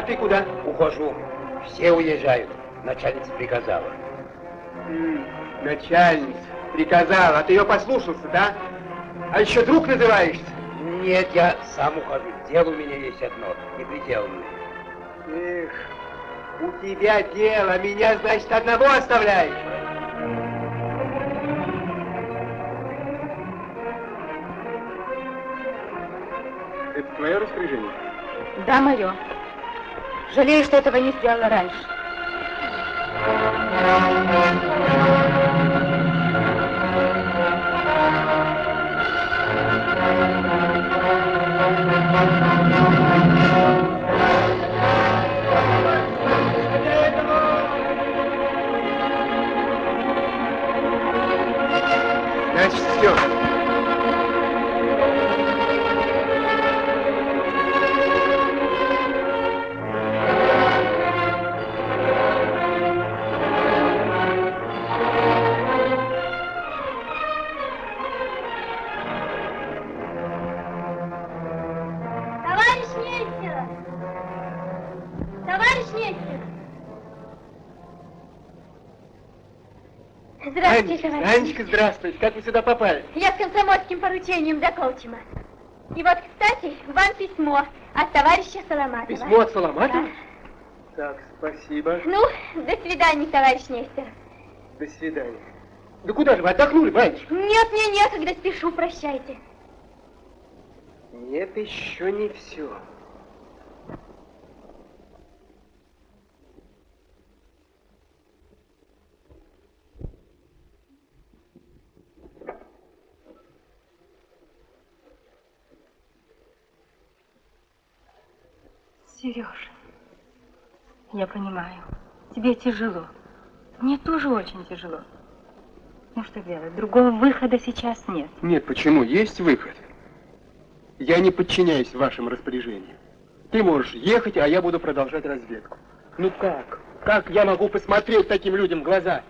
А ты куда? Ухожу. Все уезжают. Начальница приказала. М, начальница приказала, а ты ее послушался, да? А еще друг называешься? Нет, я сам ухожу. Дело у меня есть одно, неприделанное. Эх, у тебя дело, меня, значит, одного оставляешь. Это твое распоряжение? Да, мое. Жалею, что этого не сделала раньше. Анечка, здравствуйте. Как вы сюда попали? Я с комсомольским поручением до Колчима. И вот, кстати, вам письмо от товарища Соломатова. Письмо от Соломатова? Да. Так, спасибо. Ну, до свидания, товарищ Нестер. До свидания. Да куда же вы отдохнули, батюшка? Нет, мне некогда, спешу, прощайте. Нет, еще не все. Сережа, я понимаю, тебе тяжело. Мне тоже очень тяжело. Ну что делать, другого выхода сейчас нет. Нет, почему? Есть выход. Я не подчиняюсь вашим распоряжениям. Ты можешь ехать, а я буду продолжать разведку. Ну как? Как я могу посмотреть таким людям в глаза?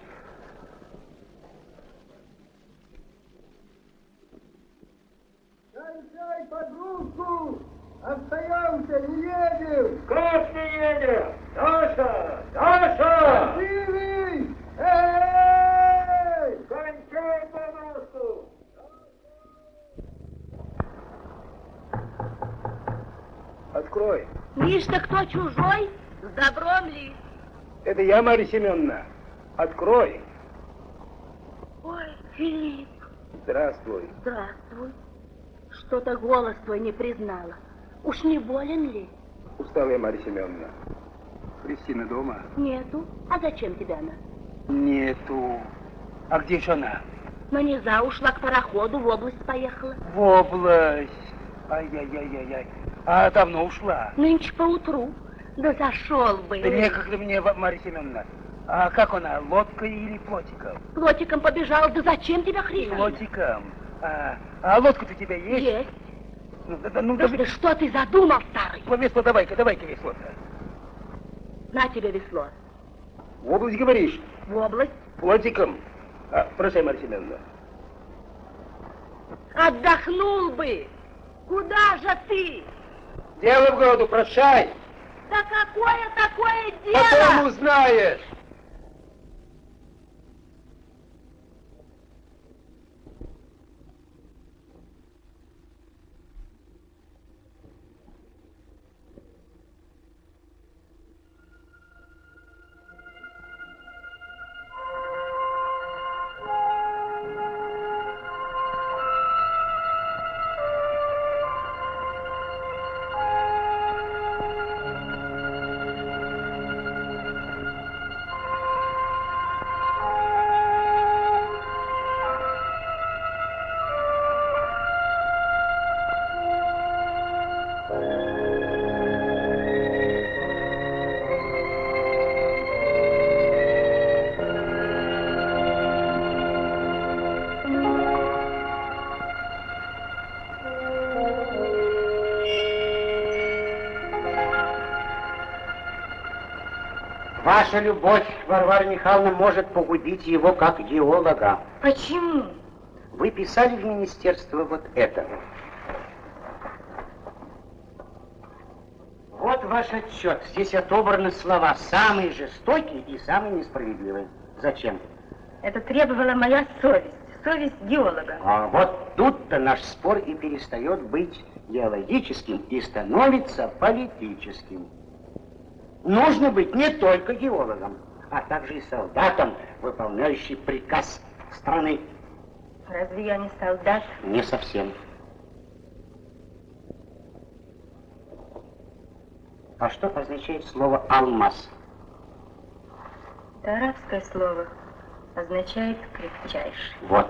Кончай подругу! Остаемся, Как не едем? Даша! Даша! Живый! Эй! Кончай подружку! Открой. Миш-то кто чужой? С добром ли? Это я, Марья Семеновна. Открой. Ой, Филипп, здравствуй. Здравствуй. Что-то голос твой не признала. Уж не болен ли? Устала я, Марья Семеновна. Кристина дома? Нету. А зачем тебе она? Нету. А где же она? Но не за ушла к пароходу, в область поехала. В область. Ай-яй-яй-яй-яй. А давно ушла. Нынче поутру. Да зашел бы. Да некогда мне, Марья Семеновна. А как она, лодкой или плотиком? Плотиком побежал. Да зачем тебя хрипишь? Плотиком. А, а лодка-то у тебя есть? Есть. Ну, да, ну, Да, да, да что ты задумал, старый? Ну, весло давай-ка, давай-ка весло-то. На тебе весло. В область говоришь? В область. Плотиком. А, прощай, Марья Семеновна. Отдохнул бы. Куда же ты? Дело в городу, прощай. Да какое такое Потом дело? узнаешь. Ваша любовь, Варвара Михайловна, может погубить его как геолога. Почему? Вы писали в министерство вот это. Вот ваш отчет. Здесь отобраны слова самые жестокие и самые несправедливые. Зачем? Это требовала моя совесть, совесть геолога. А вот тут-то наш спор и перестает быть геологическим и становится политическим. Нужно быть не только геологом, а также и солдатом, выполняющим приказ страны. Разве я не солдат? Не совсем. А что означает слово «алмаз»? Это арабское слово означает крепчайший. Вот.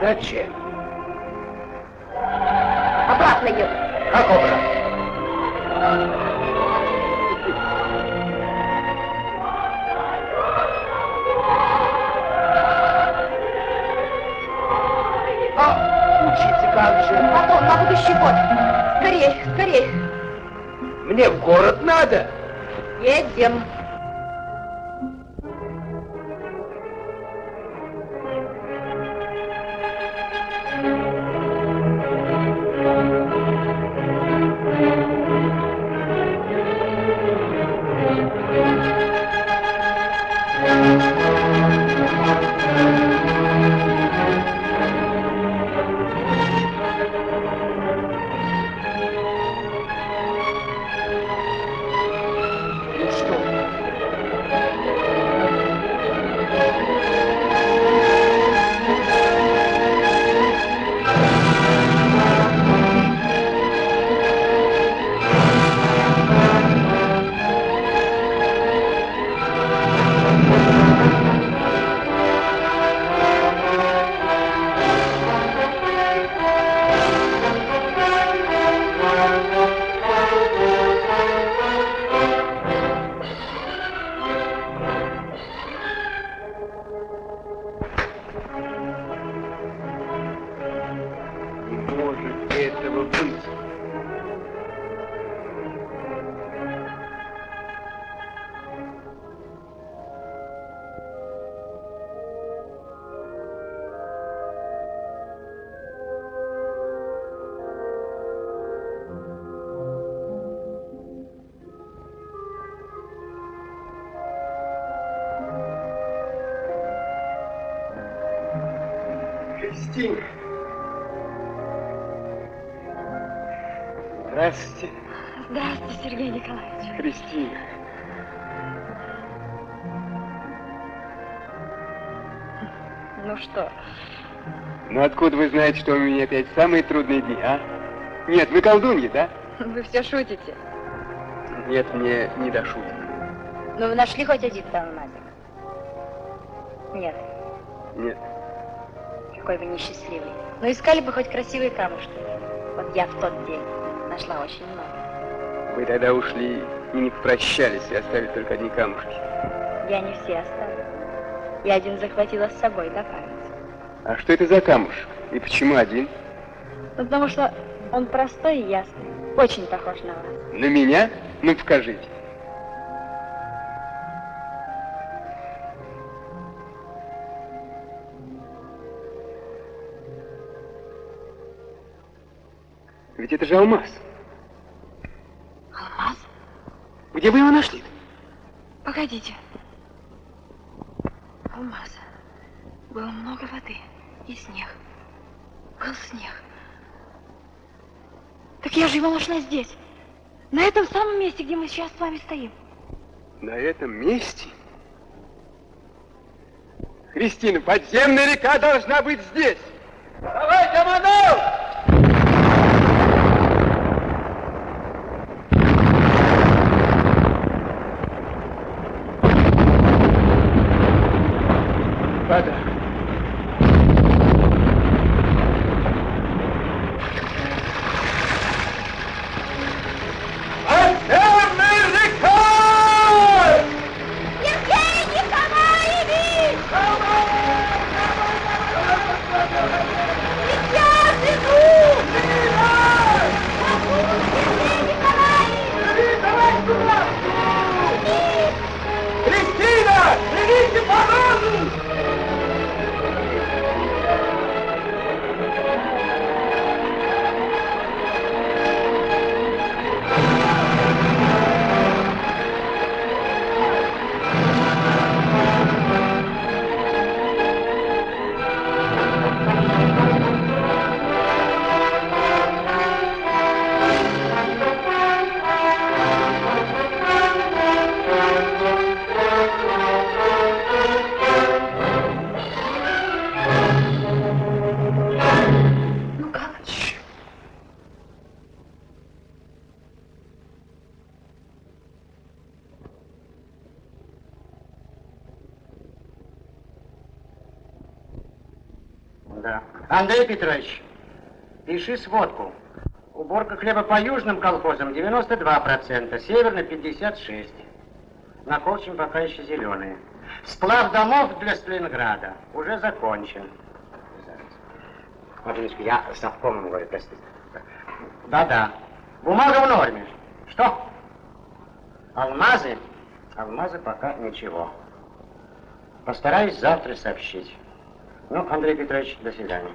Зачем? Обратно еду. Как обратно? А учиться как же? Потом, на будущий год. Скорей, скорей. Мне в город надо. Едем. Самые трудные дни, а? Нет, вы колдунья, да? вы все шутите. Нет, мне не до шуток. Ну, вы нашли хоть один алмазик? Нет, Нет. какой вы несчастливый. Ну, искали бы хоть красивые камушки. Вот я в тот день нашла очень много. Вы тогда ушли и не попрощались, и оставили только одни камушки. Я не все оставила. Я один захватила с собой до памяти. А что это за камушек? И почему один? Ну, потому что он простой и ясный. Очень похож на вас. На меня? Ну, покажите. Ведь это же алмаз. Алмаз? Где вы его нашли? Погодите. Алмаз. Было много воды и снег. Был снег. Так я же его нашла здесь. На этом самом месте, где мы сейчас с вами стоим. На этом месте? Кристина, подземная река должна быть здесь. Давай, командор! Андрей Петрович, пиши сводку. Уборка хлеба по южным колхозам 92%, северно 56%. На Колчине пока еще зеленые. Сплав домов для Сталинграда уже закончен. Минуточку, я совкомом говорю, простите. Да-да. Бумага в норме. Что? Алмазы? Алмазы пока ничего. Постараюсь завтра сообщить. Ну, Андрей Петрович, до свидания.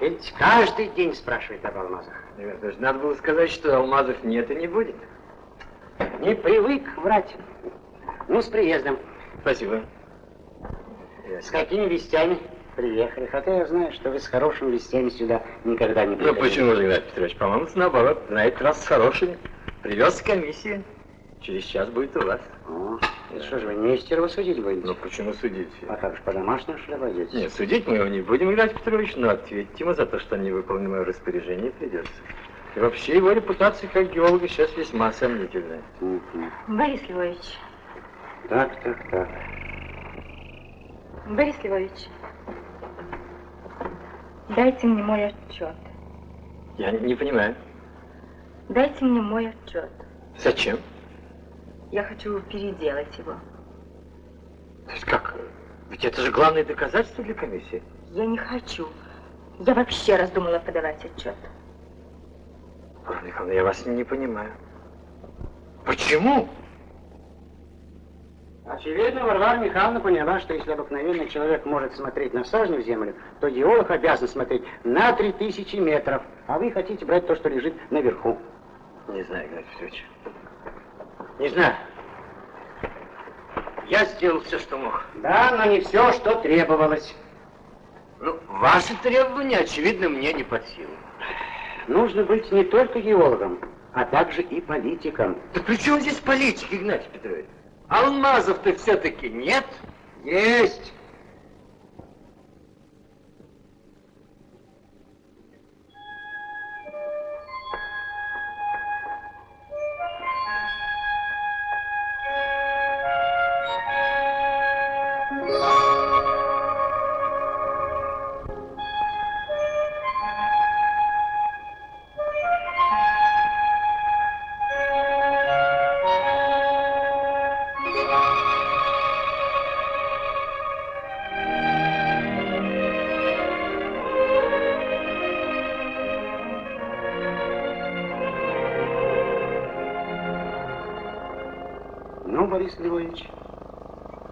Ведь каждый день спрашивает об алмазах. Ребята, даже надо было сказать, что алмазов нет и не будет. Не привык врать. Ну, с приездом. Спасибо. С какими вестями приехали? Хотя я знаю, что вы с хорошими вестями сюда никогда не Ну приходили. почему же, Игнат Петрович? По-моему, наоборот, на этот раз с хорошими. Привез комиссию. Через час будет у вас. О, и что же вы Нестерова судить будете? Ну почему судить? А как же, по-домашнему, что обойдетесь? Нет, судить мы его не будем, Игнат Петрович, но ответить ему за то, что не выполнил мое распоряжение, придется. И вообще его репутация как геолога сейчас весьма сомнительная. Борис Львович, Так, так, так. Борис Львович, дайте мне мой отчет. Я не, не понимаю. Дайте мне мой отчет. Зачем? Я хочу переделать его. То есть как? Ведь это же главное доказательство для комиссии. Я не хочу. Я вообще раздумала подавать отчет. Варвара Михайловна, я вас не понимаю. Почему? Очевидно, Варвара Михайловна поняла, что если обыкновенный человек может смотреть на сажню в землю, то геолог обязан смотреть на 3000 метров, а вы хотите брать то, что лежит наверху. Не знаю, Игнат Петрович. Не знаю. Я сделал все, что мог. Да, но не все, что требовалось. Ну, ваши требования, очевидно, мне не под силу. Нужно быть не только геологом, а также и политиком. Да при чем здесь политика, Игнатий Петрович? Алмазов-то все-таки нет. Есть! Борис Львович,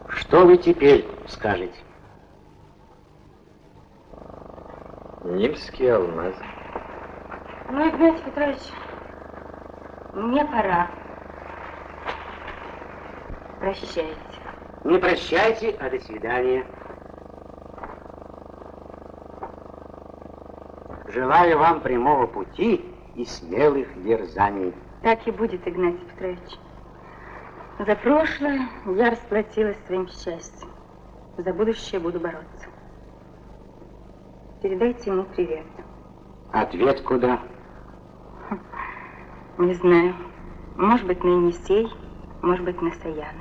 что вы теперь скажете? Нимские алмазы. Ну, Игнатий Петрович, мне пора. Прощайте. Не прощайте, а до свидания. Желаю вам прямого пути и смелых дерзаний. Так и будет, Игнатий Петрович. За прошлое я расплатилась своим счастьем. За будущее буду бороться. Передайте ему привет. Ответ куда? Не знаю. Может быть, на Енисей, может быть, на Саяны.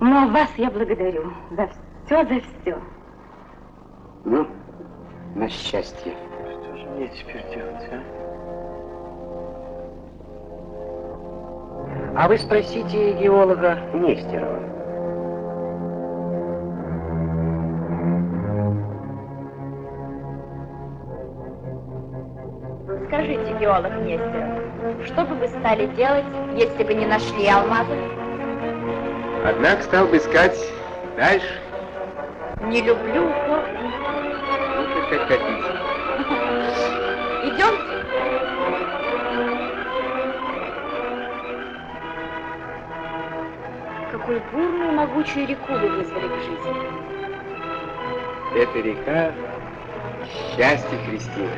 Но вас я благодарю за все, за все. Ну, на счастье. Что же мне теперь делать, а? А вы спросите геолога Нестерова. Скажите, геолог Нестеров, что бы вы стали делать, если бы не нашли алмазы? Однако стал бы искать дальше. Не люблю упор. Бурную могучую реку вы вызвали к жизни. Это река счастье Кристина.